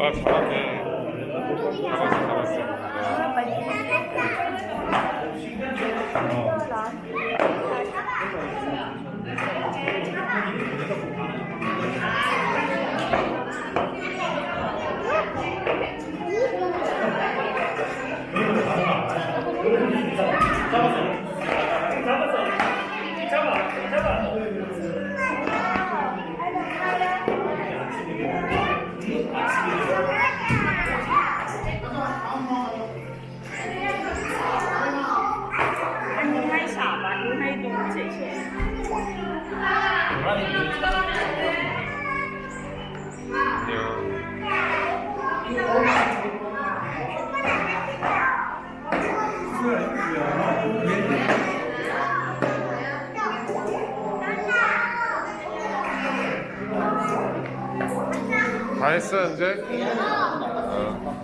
아 잘하네. 잡았어 잡았어 다 했어 이제? 어.